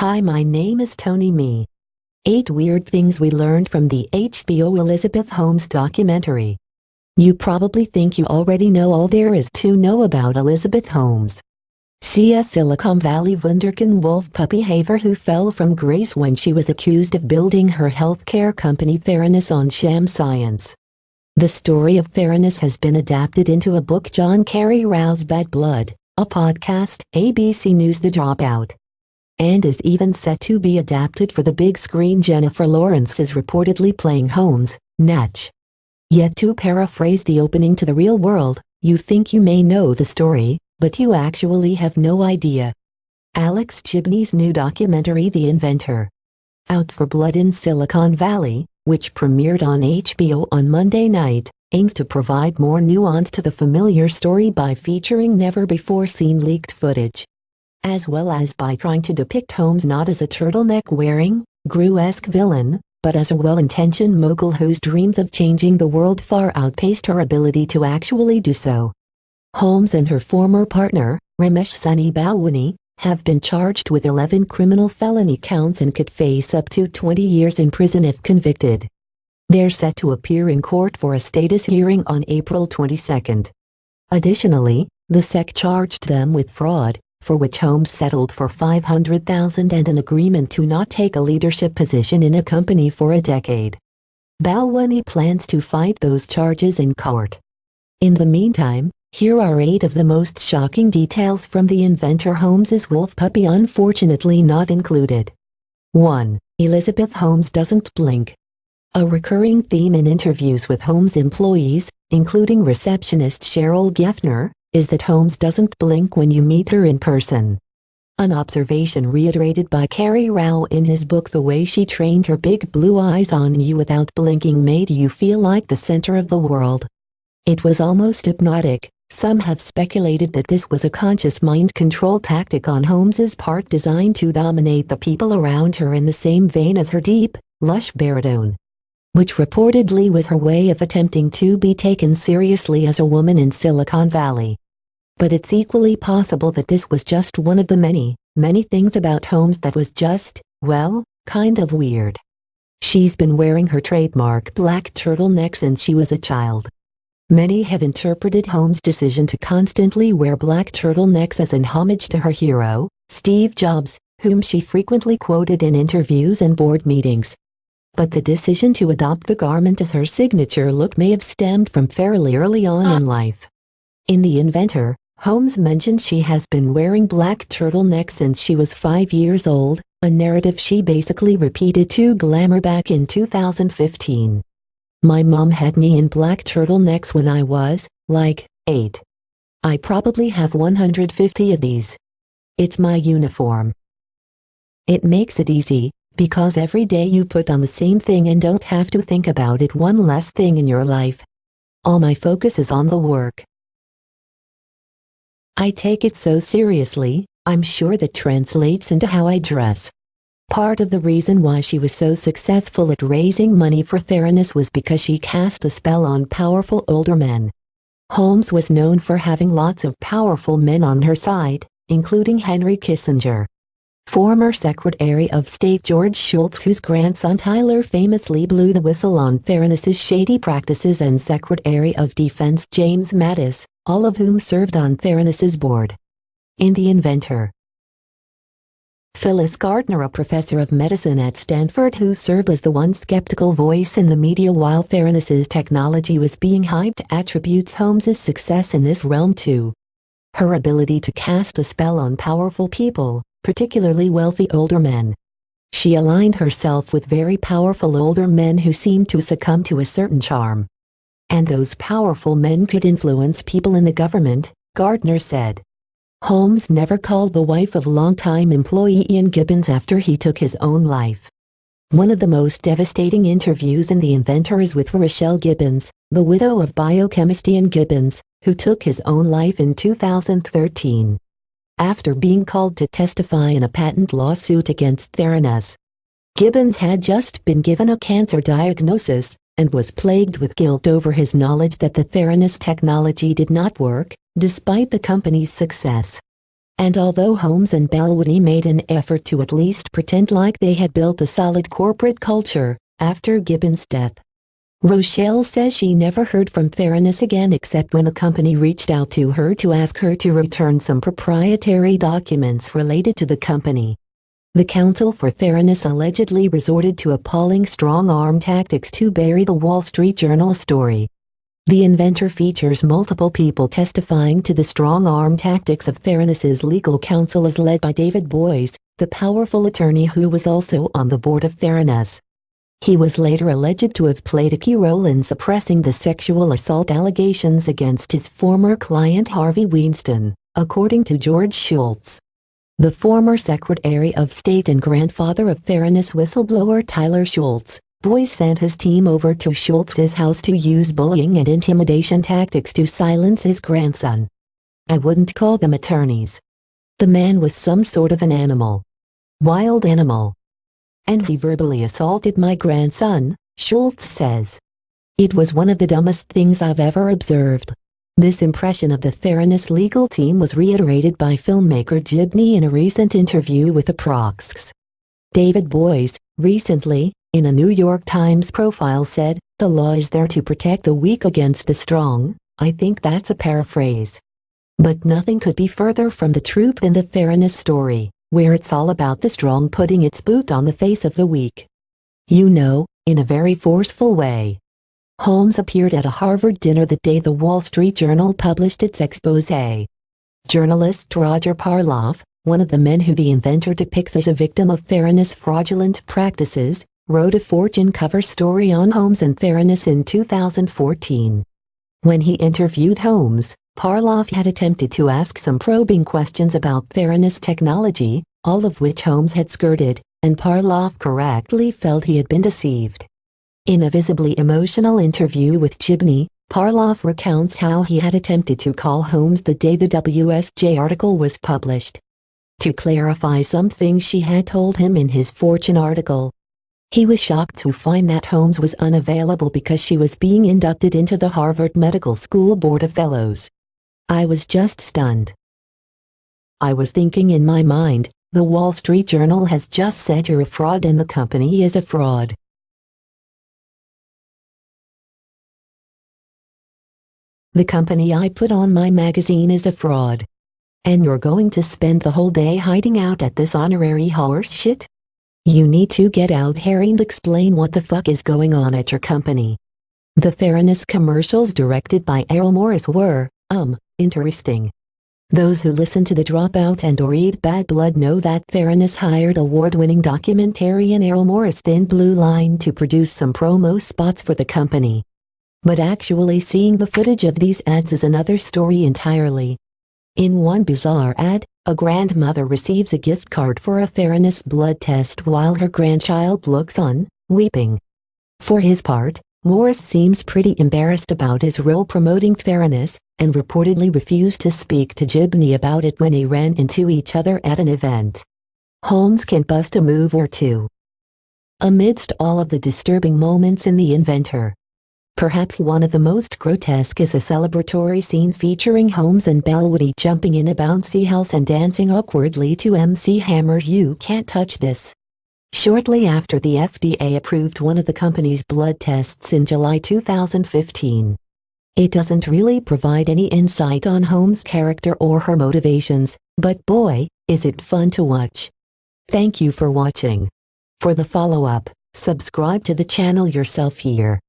Hi my name is Tony Me. 8 Weird Things We Learned from the HBO Elizabeth Holmes documentary. You probably think you already know all there is to know about Elizabeth Holmes. See a Silicon Valley Wunderkind wolf puppy haver who fell from grace when she was accused of building her healthcare company Theranos on sham science. The story of Theranos has been adapted into a book John Carreyrou Bad Blood, a podcast ABC News The Dropout and is even set to be adapted for the big screen Jennifer Lawrence is reportedly playing Holmes, Natch. Yet to paraphrase the opening to the real world, you think you may know the story, but you actually have no idea. Alex Gibney's new documentary The Inventor. Out for Blood in Silicon Valley, which premiered on HBO on Monday night, aims to provide more nuance to the familiar story by featuring never-before-seen leaked footage as well as by trying to depict Holmes not as a turtleneck-wearing, Gru-esque villain, but as a well-intentioned mogul whose dreams of changing the world far outpaced her ability to actually do so. Holmes and her former partner, Ramesh Sunny Balwani, have been charged with 11 criminal felony counts and could face up to 20 years in prison if convicted. They're set to appear in court for a status hearing on April 22. Additionally, the SEC charged them with fraud, for which Holmes settled for 500,000 and an agreement to not take a leadership position in a company for a decade. Balwani plans to fight those charges in court. In the meantime, here are eight of the most shocking details from the inventor Holmes's wolf puppy unfortunately not included. 1. Elizabeth Holmes doesn't blink. A recurring theme in interviews with Holmes employees, including receptionist Cheryl Geffner, is that Holmes doesn't blink when you meet her in person. An observation reiterated by Carreyrou in his book The Way She Trained Her Big Blue Eyes on You Without Blinking made you feel like the center of the world. It was almost hypnotic. Some have speculated that this was a conscious mind control tactic on Holmes's part designed to dominate the people around her in the same vein as her deep, lush baritone which reportedly was her way of attempting to be taken seriously as a woman in Silicon Valley. But it's equally possible that this was just one of the many, many things about Holmes that was just, well, kind of weird. She's been wearing her trademark black turtleneck since she was a child. Many have interpreted Holmes' decision to constantly wear black turtlenecks as an homage to her hero, Steve Jobs, whom she frequently quoted in interviews and board meetings but the decision to adopt the garment as her signature look may have stemmed from fairly early on in life. In The Inventor, Holmes mentioned she has been wearing black turtlenecks since she was five years old, a narrative she basically repeated to Glamour back in 2015. My mom had me in black turtlenecks when I was, like, 8. I probably have 150 of these. It's my uniform. It makes it easy, because every day you put on the same thing and don't have to think about it one less thing in your life. All my focus is on the work. I take it so seriously, I'm sure that translates into how I dress. Part of the reason why she was so successful at raising money for Theranos was because she cast a spell on powerful older men. Holmes was known for having lots of powerful men on her side, including Henry Kissinger. Former Secretary of State George Shultz whose grandson Tyler famously blew the whistle on Theranos's shady practices and Secretary of Defense James Mattis, all of whom served on Theranos's board. In The Inventor Phyllis Gardner a professor of medicine at Stanford who served as the one skeptical voice in the media while Theranos's technology was being hyped attributes Holmes's success in this realm to her ability to cast a spell on powerful people, particularly wealthy older men. She aligned herself with very powerful older men who seemed to succumb to a certain charm. And those powerful men could influence people in the government, Gardner said. Holmes never called the wife of longtime employee Ian Gibbons after he took his own life. One of the most devastating interviews in The Inventor is with Rochelle Gibbons, the widow of biochemist Ian Gibbons, who took his own life in 2013 after being called to testify in a patent lawsuit against Theranos. Gibbons had just been given a cancer diagnosis and was plagued with guilt over his knowledge that the Theranos technology did not work, despite the company's success. And although Holmes and Balwani made an effort to at least pretend like they had built a solid corporate culture, after Gibbons' death, Rochelle says she never heard from Theranos again except when the company reached out to her to ask her to return some proprietary documents related to the company. The counsel for Theranos allegedly resorted to appalling strong-arm tactics to bury the Wall Street Journal story. The inventor features multiple people testifying to the strong-arm tactics of Theranos's legal counsel as led by David Boies, the powerful attorney who was also on the board of Theranos. He was later alleged to have played a key role in suppressing the sexual assault allegations against his former client Harvey Weinstein, according to George Shultz. The former Secretary of State and grandfather of Theranos whistleblower Tyler Shultz, Boies sent his team over to Shultz's house to use bullying and intimidation tactics to silence his grandson. I wouldn't call them attorneys. The man was some sort of an animal. Wild animal and he verbally assaulted my grandson, Shultz says. It was one of the dumbest things I've ever observed. This impression of the Theranos legal team was reiterated by filmmaker Gibney in a recent interview with Approx. David Boies, recently, in a New York Times profile said, the law is there to protect the weak against the strong, I think that's a paraphrase. But nothing could be further from the truth than the Theranos story where it's all about the strong putting its boot on the face of the weak. You know, in a very forceful way. Holmes appeared at a Harvard dinner the day the Wall Street Journal published its expose. Journalist Roger Parloff, one of the men who the inventor depicts as a victim of Theranos fraudulent practices, wrote a Fortune cover story on Holmes and Theranos in 2014. When he interviewed Holmes, Parloff had attempted to ask some probing questions about Theranos technology, all of which Holmes had skirted, and Parloff correctly felt he had been deceived. In a visibly emotional interview with Gibney, Parloff recounts how he had attempted to call Holmes the day the WSJ article was published. To clarify something she had told him in his Fortune article. He was shocked to find that Holmes was unavailable because she was being inducted into the Harvard Medical School Board of Fellows. I was just stunned. I was thinking in my mind, the Wall Street Journal has just said you're a fraud and the company is a fraud. The company I put on my magazine is a fraud. And you're going to spend the whole day hiding out at this honorary horse shit? You need to get out here and explain what the fuck is going on at your company. The Theranos commercials directed by Errol Morris were, um, interesting. Those who listen to The Dropout and or read Bad Blood know that Theranos hired award-winning documentarian Errol Morris Thin Blue Line to produce some promo spots for the company. But actually seeing the footage of these ads is another story entirely. In one bizarre ad, a grandmother receives a gift card for a Theranos blood test while her grandchild looks on, weeping. For his part, Morris seems pretty embarrassed about his role promoting Theranos, and reportedly refused to speak to Gibney about it when they ran into each other at an event. Holmes can bust a move or two. Amidst all of the disturbing moments in The Inventor, Perhaps one of the most grotesque is a celebratory scene featuring Holmes and Balwani jumping in a bouncy house and dancing awkwardly to MC Hammer's You Can't Touch This. Shortly after the FDA approved one of the company's blood tests in July 2015. It doesn't really provide any insight on Holmes' character or her motivations, but boy, is it fun to watch. Thank you for watching. For the follow-up, subscribe to the channel yourself here.